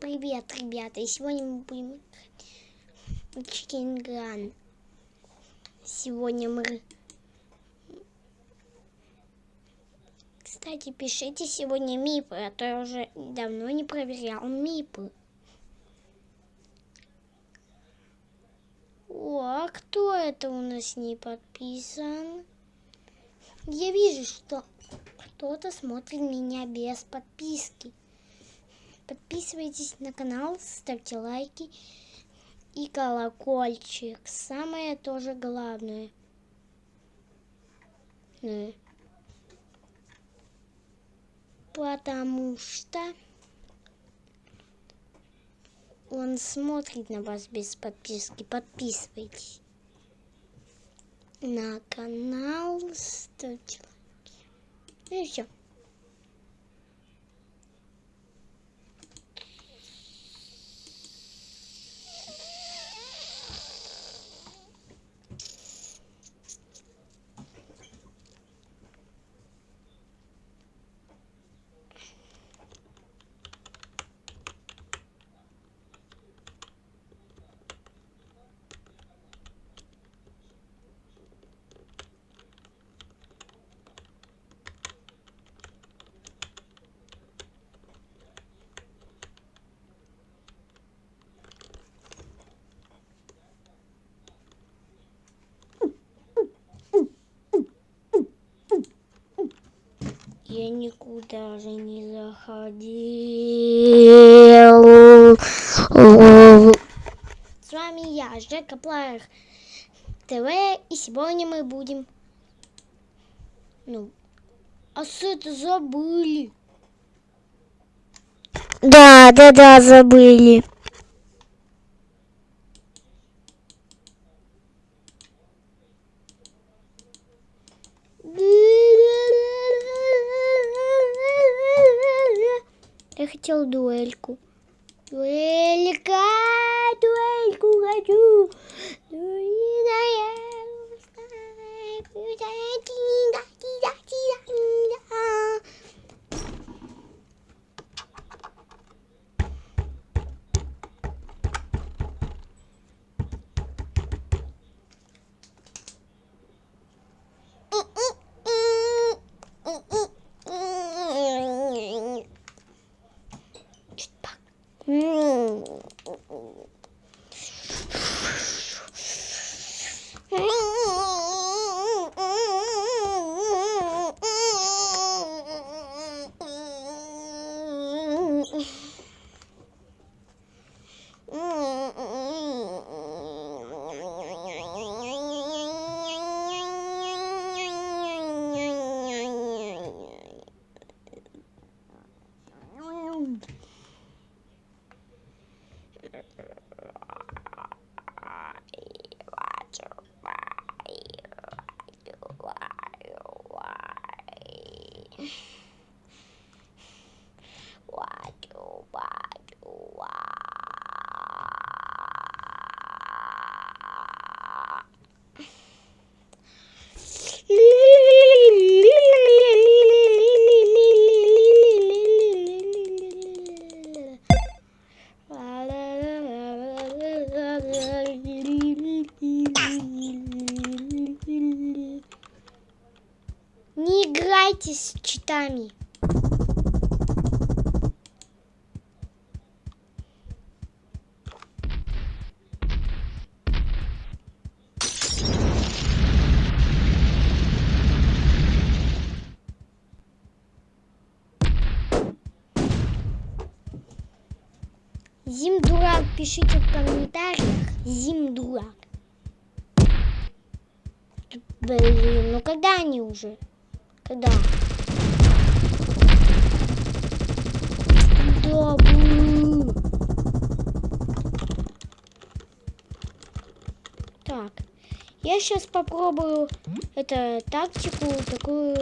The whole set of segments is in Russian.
Привет, ребята! И сегодня мы будем Чикенгран. Сегодня мы... Кстати, пишите сегодня мипы, а то я уже давно не проверял мипы. О, а кто это у нас не подписан? Я вижу, что кто-то смотрит меня без подписки. Подписывайтесь на канал, ставьте лайки и колокольчик. Самое тоже главное. Потому что он смотрит на вас без подписки. Подписывайтесь на канал, ставьте лайки. И все. Я никуда же не заходил. С вами я, Жека Плеер ТВ, и сегодня мы будем... Ну, а с это забыли. Да, да, да, забыли. Хотел дуэльку. Дуэлька, дуэльку хочу. Дуэльная. Уже? Когда? Да, блин. Так, я сейчас попробую это тактику такую,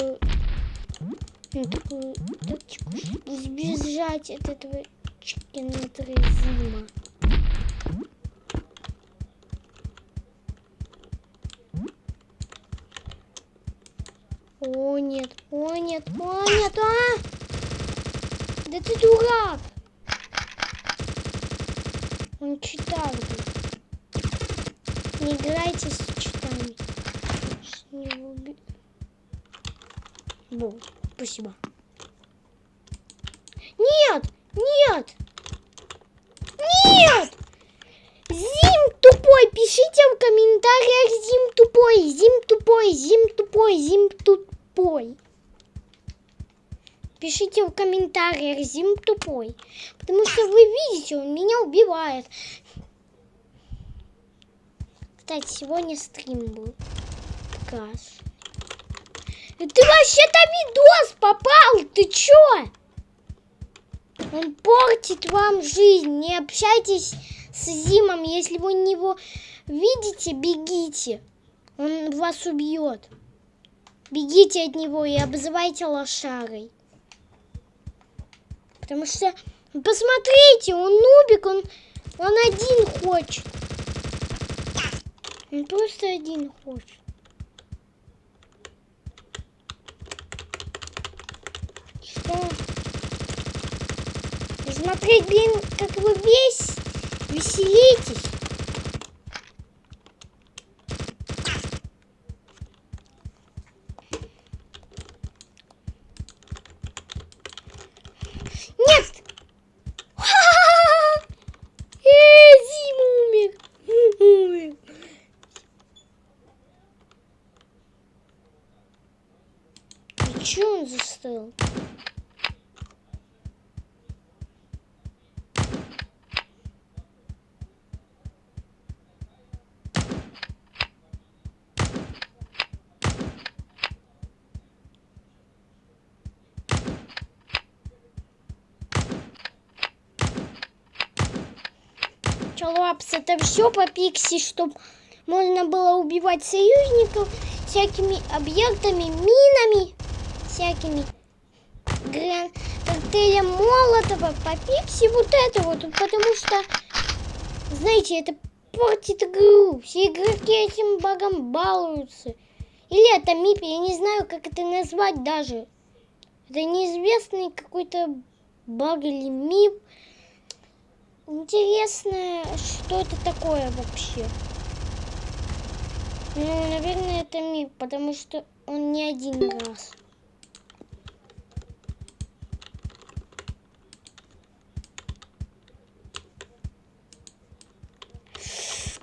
ну, такую тактику избежать от этого чикенетрезима. О, нет, о, нет, о, нет, а! Да ты дурак! Он читал. Не играйте с читами. Не уби... Бу, спасибо. Нет! Нет! Нет! Зим тупой, пишите в комментариях Зим тупой, Зим тупой, Зим тупой, Зим тупой. Пишите в комментариях Зим тупой, потому что вы видите, он меня убивает. Кстати, сегодня стрим был. Каш. Ты вообще-то видос попал, ты чё? Он портит вам жизнь. Не общайтесь с Зимом. Если вы него видите, бегите. Он вас убьет. Бегите от него и обзывайте лошарой. Потому что, посмотрите, он нубик, он, он один хочет. Он просто один хочет. Что? Смотреть, блин, как вы весь веселитесь. Нет! Э, Зима умер. Умер. И чё он застыл? Чалапс, это все по пикси, чтобы можно было убивать союзников всякими объектами, минами, всякими гран... коктейлем Молотова, по пикси вот это вот, потому что, знаете, это портит игру, все игроки этим багом балуются. Или это мип, я не знаю, как это назвать даже. Это неизвестный какой-то баг или мип. Интересно, что это такое вообще? Ну, наверное, это мип, потому что он не один раз.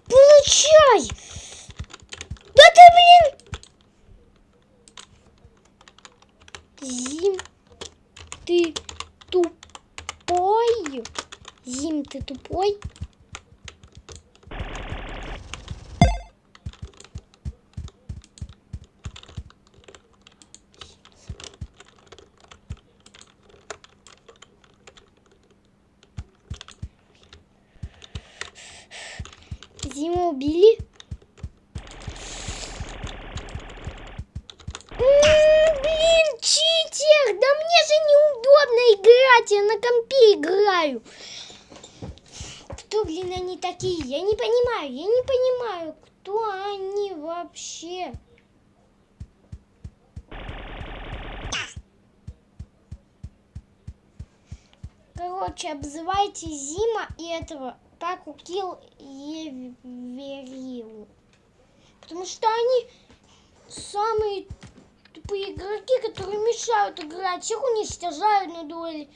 Получай! Да ты, блин! Зим, ты тупой? Зим, ты тупой? Зиму убили? блин, читер! Да мне же неудобно играть, я на компе играю. Кто, блин, они такие? Я не понимаю, я не понимаю, кто они вообще. Короче, обзывайте Зима и этого Паку Килл Еверилу. Потому что они самые тупые игроки, которые мешают играть, всех уничтожают на дуэли.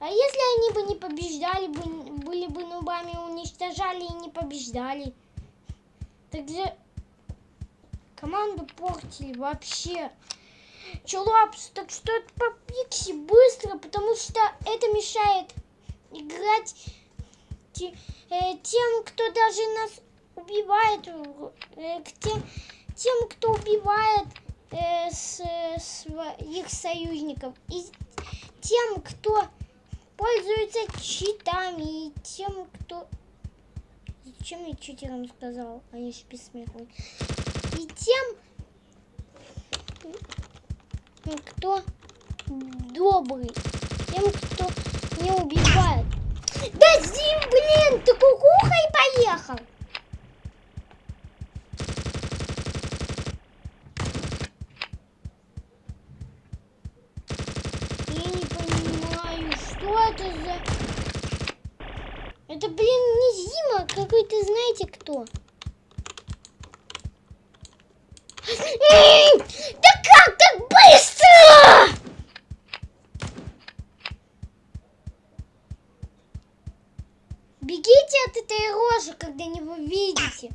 А если они бы не побеждали, бы, были бы нубами, уничтожали и не побеждали? Тогда команду портили вообще. Чулапс, так что по пикси быстро, потому что это мешает играть э, тем, кто даже нас убивает, э, тем, тем, кто убивает э, с, своих союзников, и тем, кто пользуется читами, и тем, кто... Зачем я читерам сказал, а не бессмертный? И тем, кто добрый, тем, кто не убивает. Да Зим, блин, ты кукухой поехал? Я не понимаю, что это за... Это, блин, не кто? Какой-то знаете кто? Да как так быстро? Бегите от этой рожи, когда не вы видите.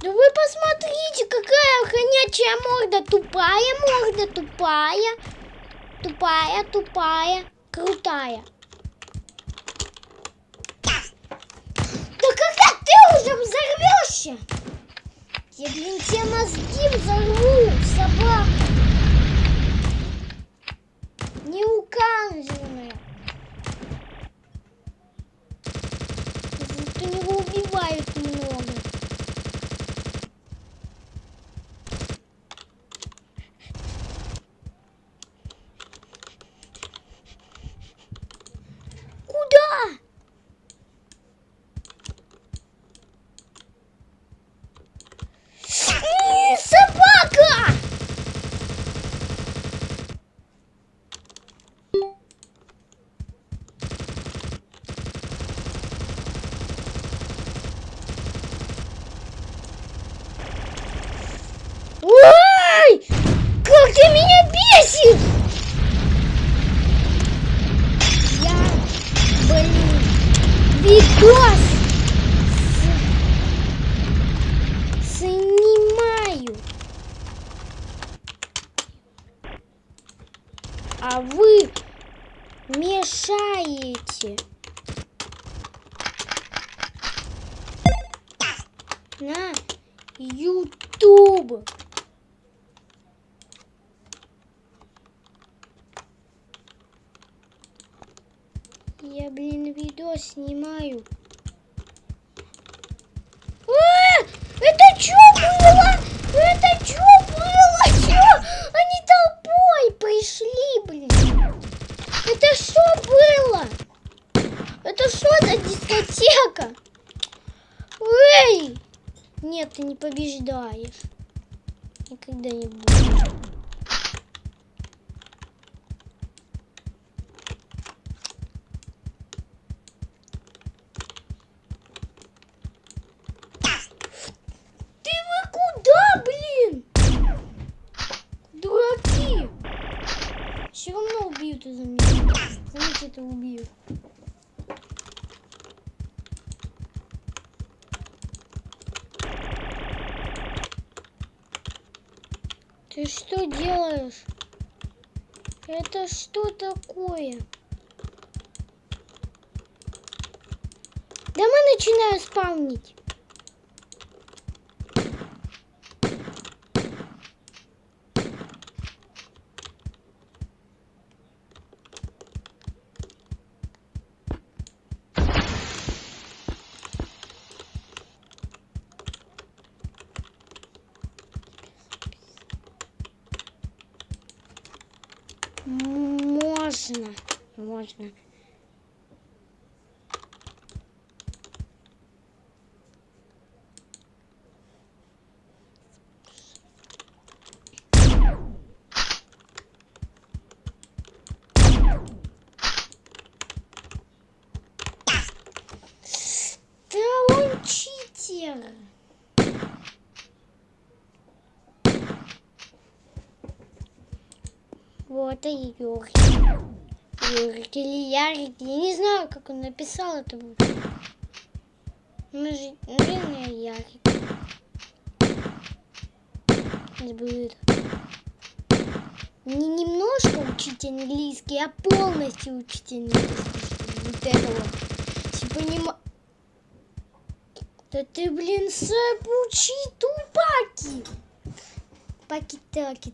Да вы посмотрите, какая хонячая морда. Тупая морда, тупая. Тупая, тупая, крутая. Да когда ты уже взорвешься? Я, блин, тебе мозги взорву, собака. Неуказанная. Зато него убивают много. Куда? М, Собака! Ой! Как ты меня бесишь! Я, блин, видос с- снимаю. А вы мешаете. На YouTube. Я, блин, видос снимаю. А, это что было? Это что было? Чё? Они толпой пришли, блин. Это что было? Это что за дискотека? Эй! Нет, ты не побеждаешь. Никогда не будешь. Ты вы куда, блин? Дураки! Все равно убьют из-за меня. Знаете, это убьют. Ты что делаешь? Это что такое? Да мы начинаем спавнить. М, Можно, он читер. Вот и Юрий. Юрик или Ярик. Я не знаю, как он написал это. Мы же, наверное, Ярик. Не немножко учить английский, а полностью учить английский. Вот это вот. Если понима... Да ты, блин, сэп учи, тупаки. Паки-таки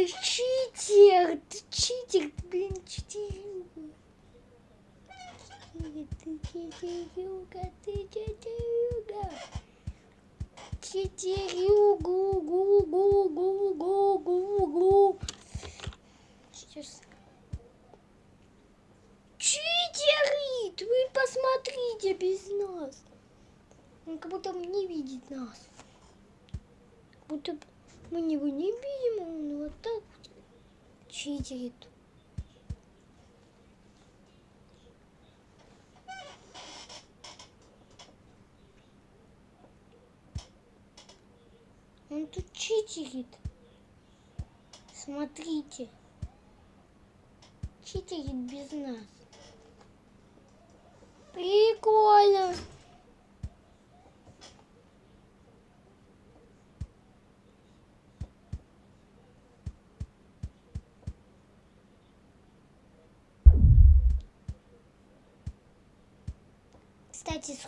ты читер? Ты читер, ты, блин, читерюга. Ты читерюга, ты читерюга. Читерюгу, гу, гу, гу, гу, гу, гу. Сейчас. Читерит! Вы посмотрите без нас. Он как будто не видит нас. Как будто мы его не видим, читерит. Он тут читерит. Смотрите. Читерит без нас. Прикольно.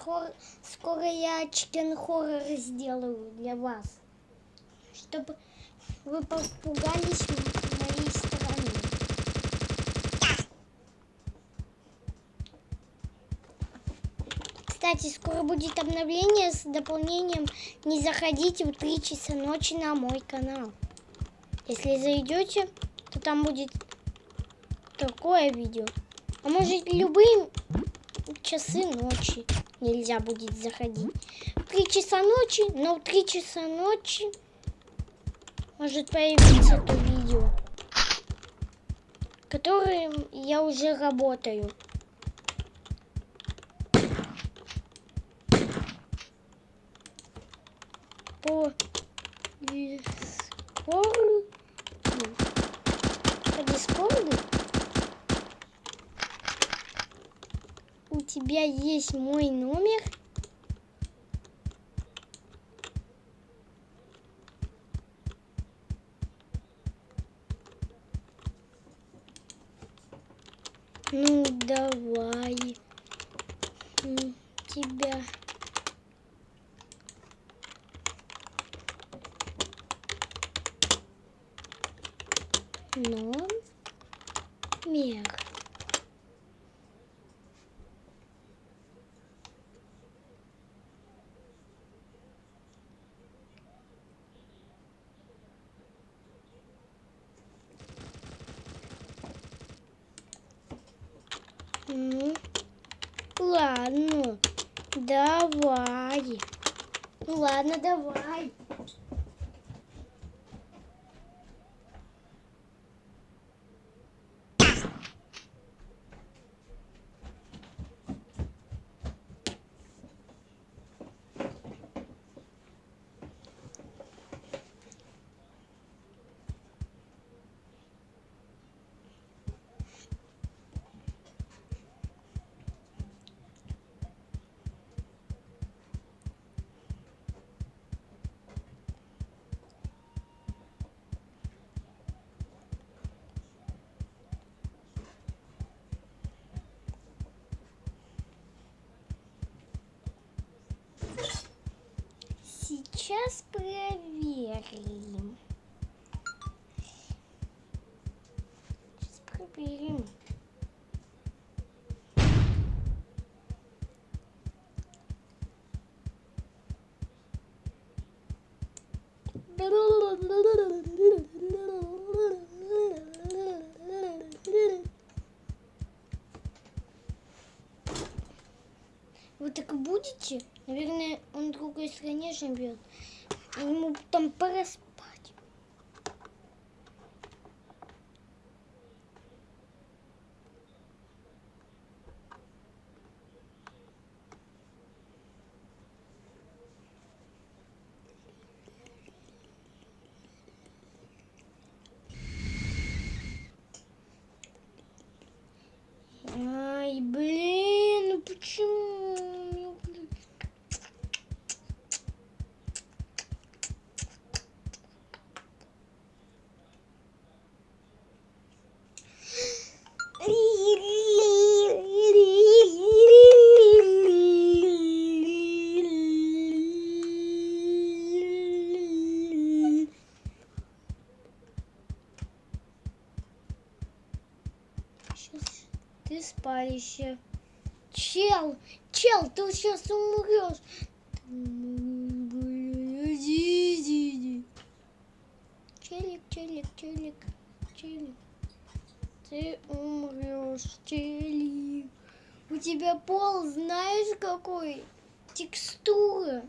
Кстати, скоро, я член хоррор сделаю для вас. Чтобы вы попугались моей стороны. Кстати, скоро будет обновление с дополнением «Не заходите в 3 часа ночи на мой канал». Если зайдете, то там будет такое видео. А может любые часы ночи нельзя будет заходить. В 3 часа ночи, но в 3 часа ночи может появиться то видео, которым я уже работаю. По Дискорду. По Дискорду у тебя есть мой номер. Ну, давай. Тебя. Номер. Ну, ладно, давай. Ну ладно, давай. Сейчас проверим. Сейчас проверим. Вы так и будете? Наверное, он в другой стране живет. Ему там пора спать. Ай, блин, ну почему? Блин. Сейчас ты спалище. Чел, чел, ты сейчас умрешь. Челик, челик, челик, челик. Ты умрешь, челик. У тебя пол, знаешь, какой? Текстура.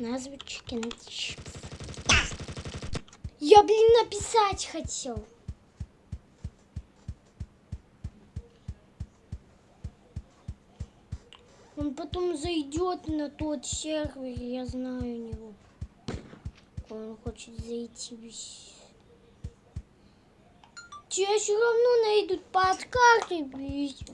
Назвочки на чипс. Я, блин, написать хотел. Он потом зайдет на тот сервер, я знаю него. Он хочет зайти весь. Тебя все равно найдут под картой, блядь.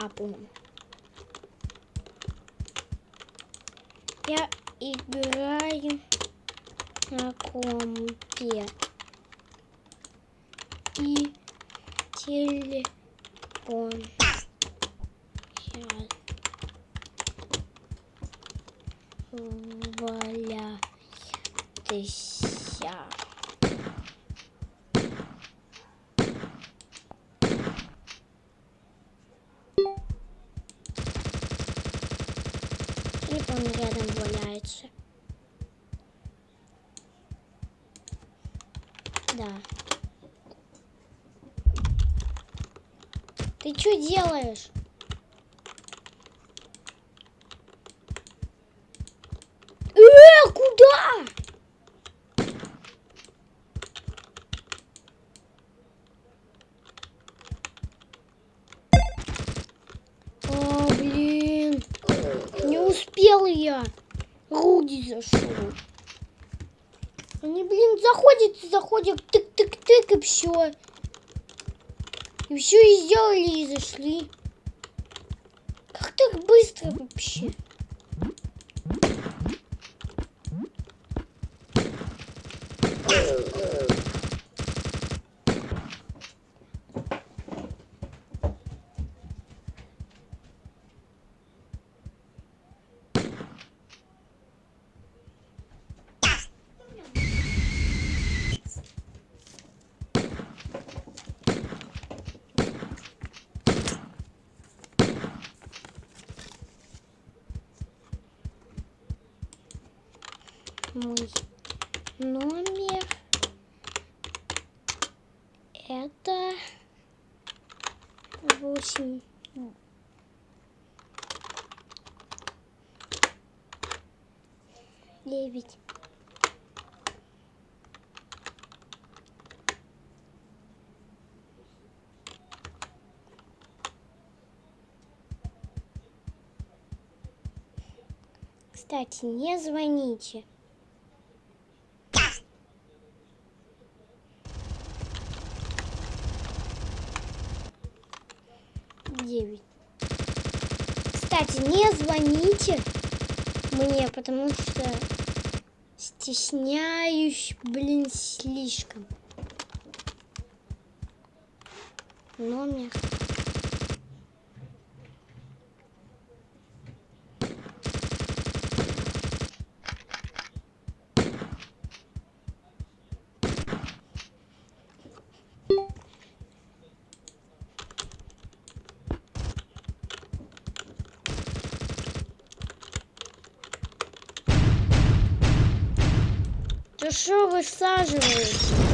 Апон. Я играю на компе и телефон. Сейчас валяйся. Телефон рядом валяется. Да. Ты что делаешь? Э, куда? А, блин. Не успел я. Руди зашел. Они, блин, заходят, заходят, тык-тык-тык, и все. И все и сделали, и зашли. Как так быстро вообще? Мой номер это восемь девять Кстати, не звоните. Девять. Кстати, не звоните мне, потому что стесняюсь, блин, слишком. Номер. Что высаживаешь?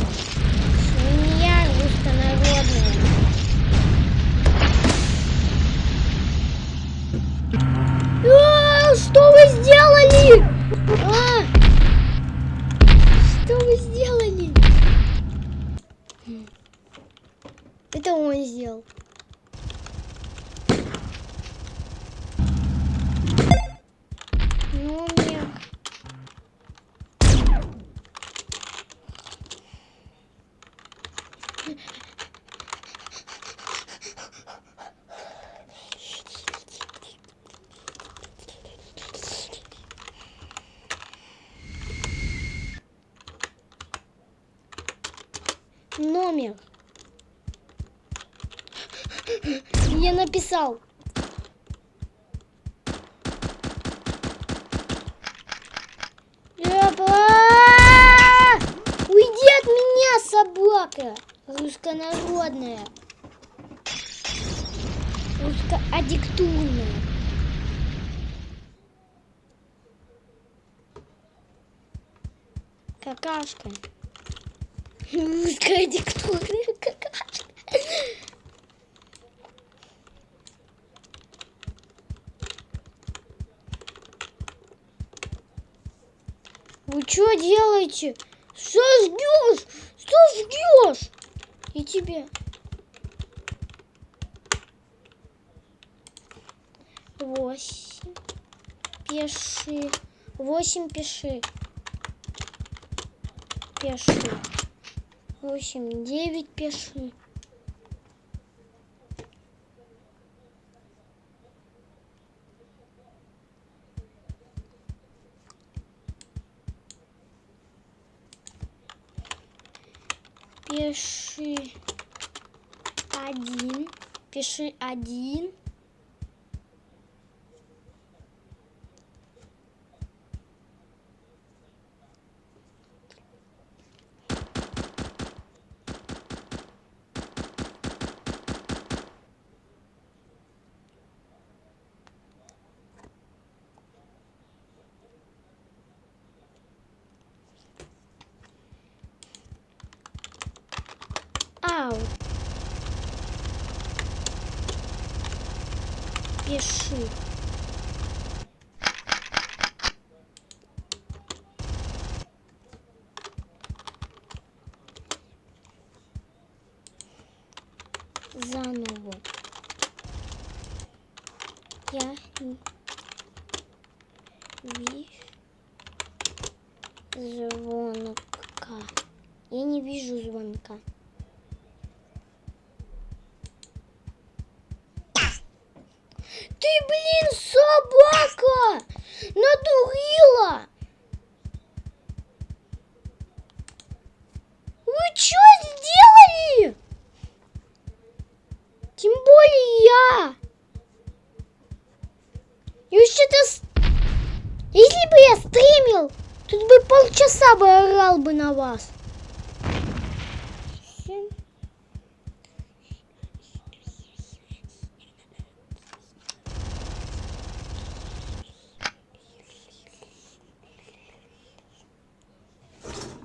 написал. Уйди от меня, собака! Руссконародная. Русско-аддиктурная. Какашка. Русская диктатура какашка. Вы что делаете? Что ждешь? Что ждешь? И тебе. Восемь. Пиши. Восемь пиши. Пиши. Восемь, девять пиши. Пиши один. Пиши один. Пиши. Заново. Я не вижу звонка. Я не вижу звонка. Ты, блин, собака! Надурила! Вы что сделали? Тем более я. Если, то Если бы я стримил, тут бы полчаса бы на вас. Семь.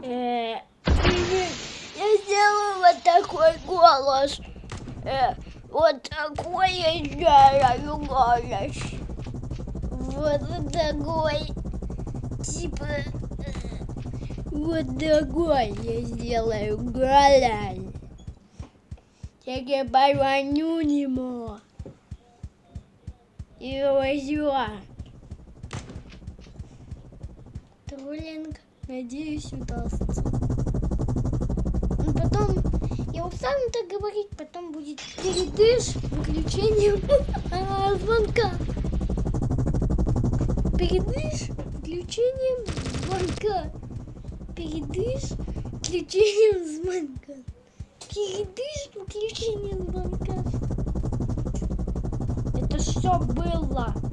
Э, привет. Я сделаю вот такой голос. Э, вот такой я сделаю голос. Вот такой. Типа... э, Такой я сделаю голос. Я позвоню ему. И все. Троллинг, надеюсь, удастся. Ну, потом, я устану так говорить, потом будет передыш выключением звонка. Передыш включением звонка. Передыш включением звонка. Передыш включением звонка. Это все было.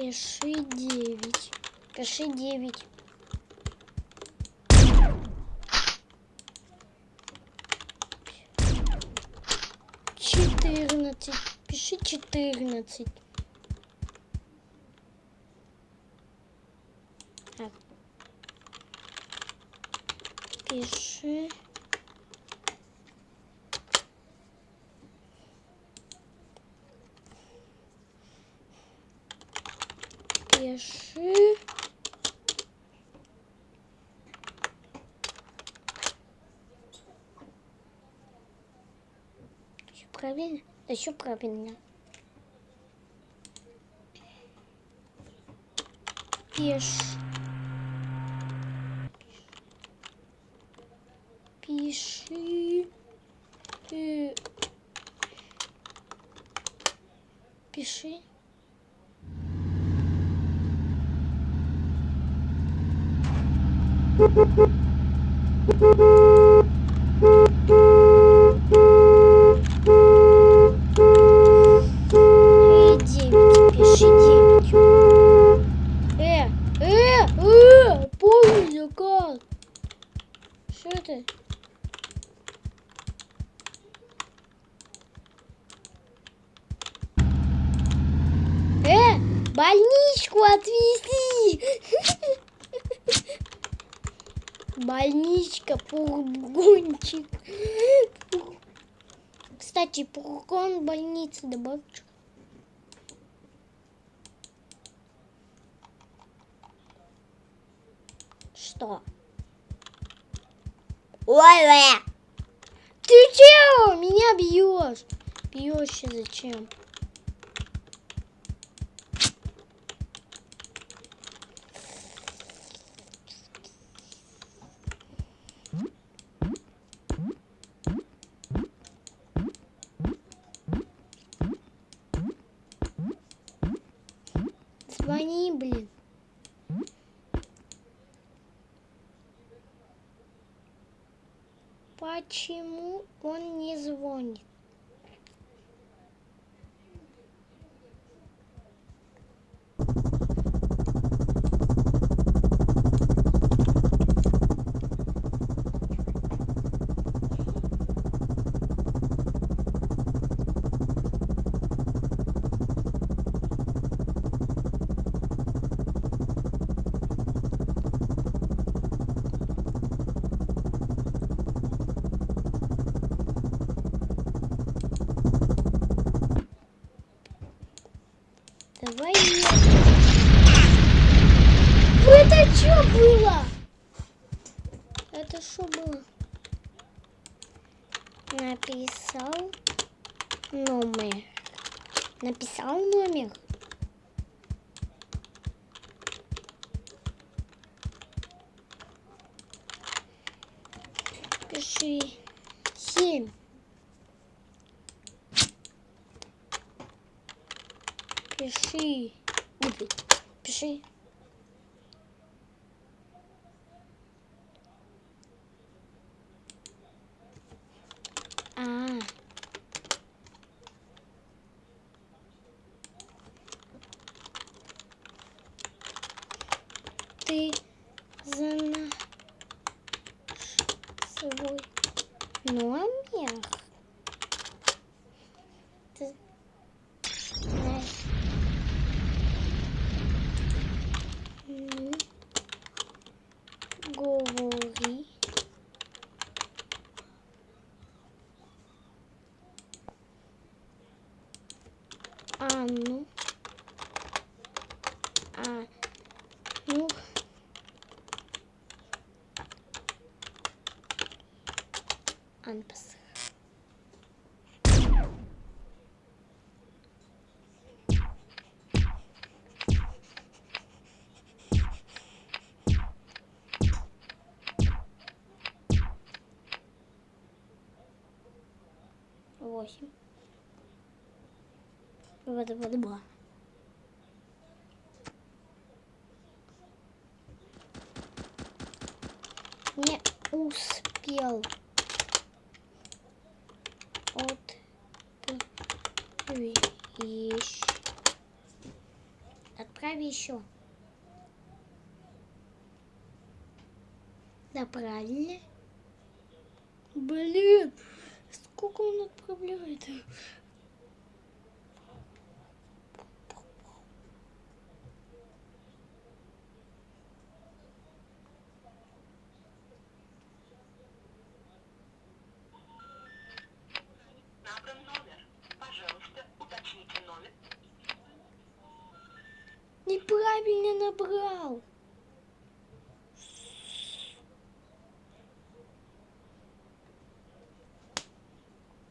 Пиши девять. Пиши девять. Четырнадцать. Пиши четырнадцать. Так. Пиши. правильно? Да все правильно. Пиш. Пиши. Э, Пиши. Э, девять, пиши девять. Э, э, э, полный заказ. Что это? Э, больничку отвези. Больничка, пургончик. Кстати, пургон больницы добавь. Что? Ой, Ты чего? Меня бьешь? Бьешь зачем? Звони, блин. Почему он не звонит? Давай я. Это что было? Это что было? Написал номер. Написал номер. Пиши семь. Пиши. Пиши. А. Ты знаешь свой номер? Ты знаешь Ну, говори. А ну. А ну. Анпас. Восемь. Два, два, два. Не успел. От еще. Отправь еще. Да, правильно. Блин, сколько он отправляет? Набран номер. Пожалуйста, уточните номер. Неправильно набрал.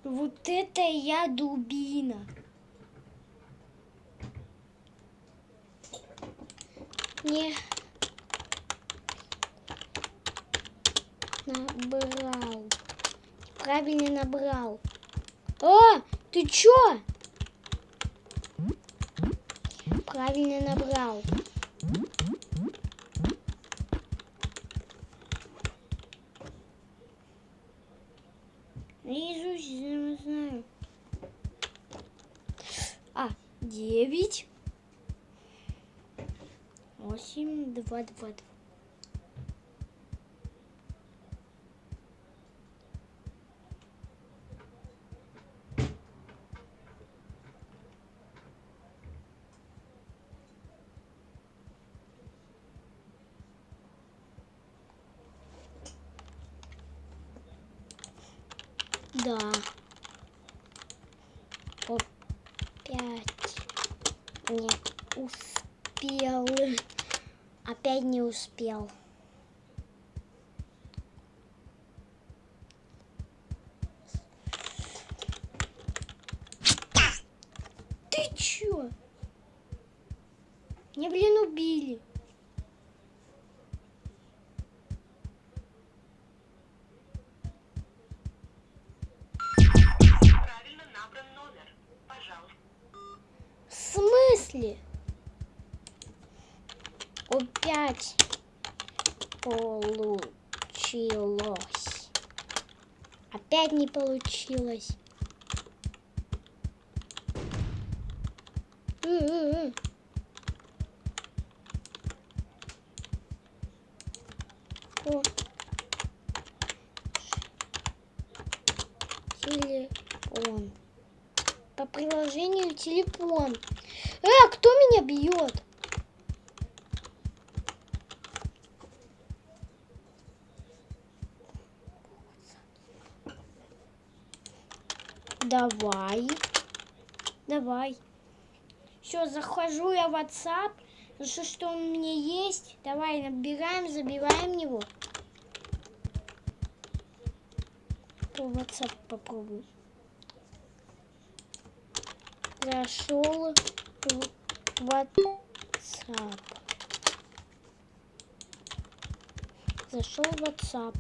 Вот это я дубина. Не набрал. Правильно набрал. А, ты чё? Правильно набрал. Наизусть не знаю. А, девять. Восемь, два, два, два. Да. Опять не успел. Опять не успел. Получилось. Опять не получилось. М-м-м. О. Телефон. По приложению телефон. Э, кто меня бьет? Давай. Давай. Все, захожу я в WhatsApp. Ну что, что он меня есть? Давай, набираем, забиваем его. По WhatsApp попробуем. Зашел в WhatsApp. Зашел в WhatsApp.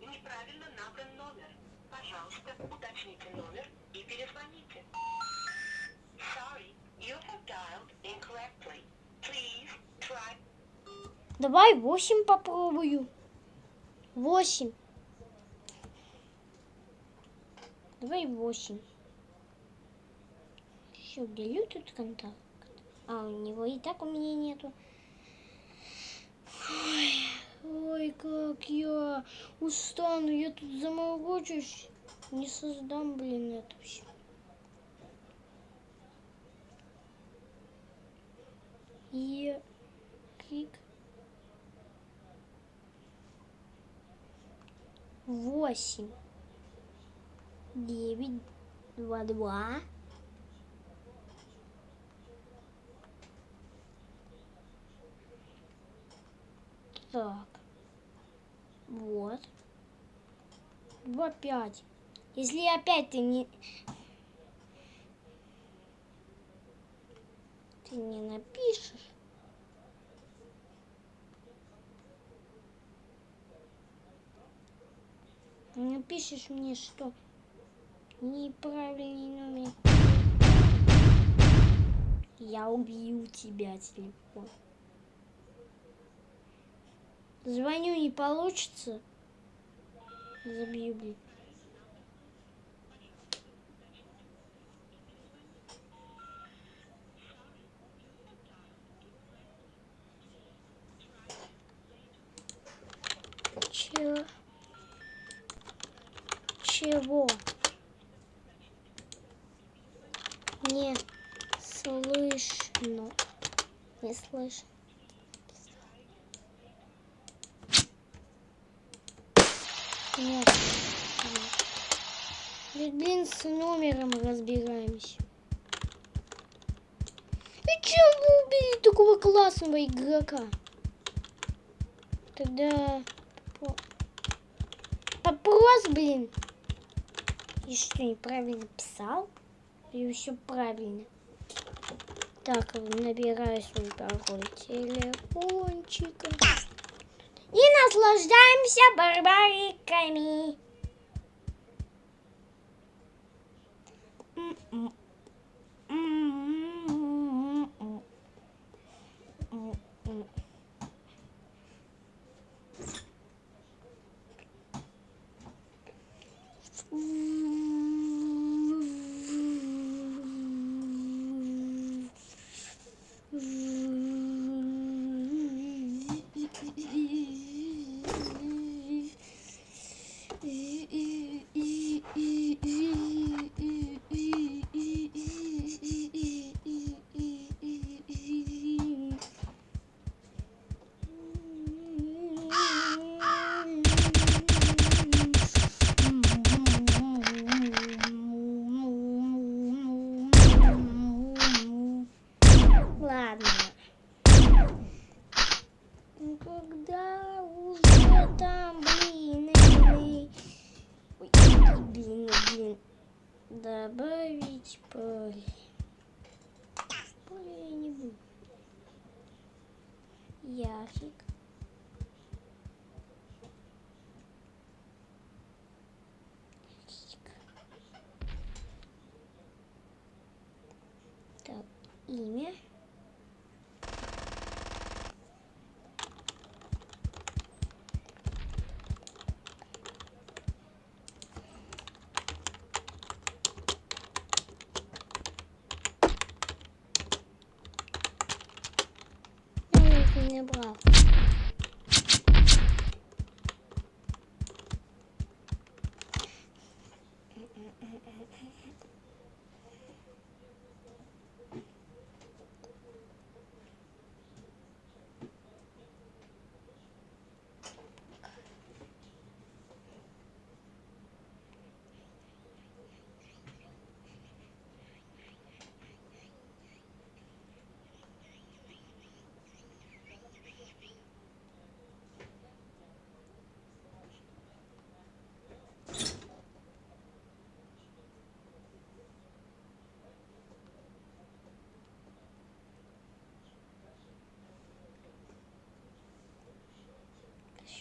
Неправильно набран номер. Пожалуйста, уточните номер и перезвоните. Sorry, you have dialed incorrectly. Please try Давай восемь попробую. Восемь. Давай восемь. Еще удалю тут контакт. А, у него и так у меня нету. Ой, ой, как я устану. Я тут заморочусь. Не создам, блин, это все. И клик. восемь, девять, два, два. Так. Вот. Два, пять. Если опять ты не... Ты не напишешь. Напишешь мне, что неправильный номер. Я убью тебя, телефон. Звоню, не получится. Забью, блин. Чего? Чего? Не слышно. Не слышно. Нет. Ведь, блин, с номером разбираемся. И чем вы убили такого классного игрока? Тогда... Вопрос, блин. Я что, неправильно писал? Или все правильно? Так, набираю свой пароль телефончика. И наслаждаемся барбариками. М-м. Имя. Я их не брал.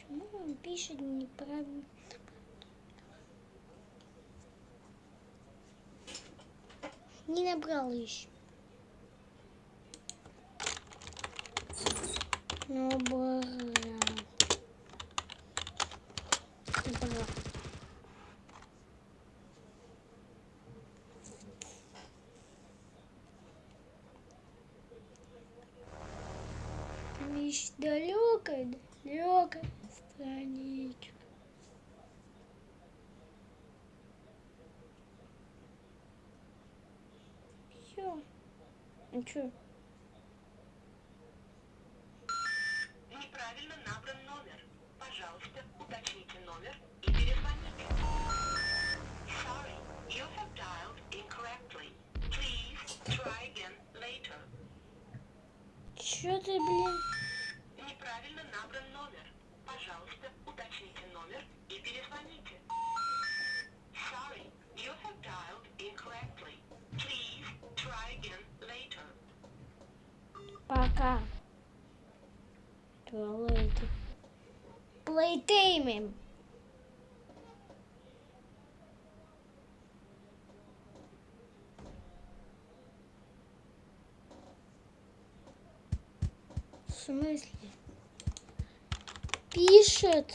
Почему он пишет неправильно? Не набрал еще. Набрал. Ну что? Неправильно набран номер. Пожалуйста, уточните номер и перезвоните. Sorry, you have dialed incorrectly. Please try again later. Че ты, блин? Пока. Туалети. Плейтеймим. В смысле? Пишет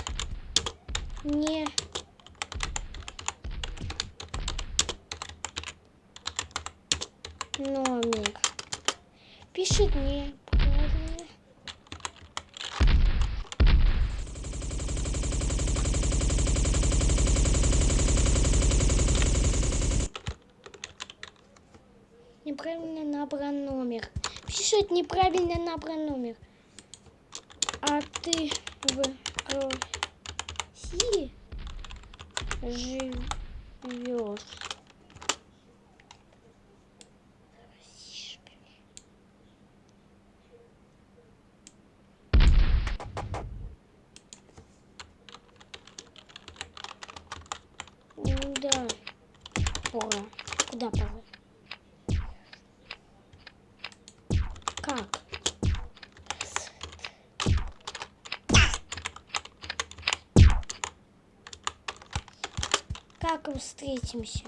мне номер. Пишет мне. Неправильно набран номер. Пишет неправильно набран номер. А ты в России живешь? поры? Куда поры? Как? Как встретимся?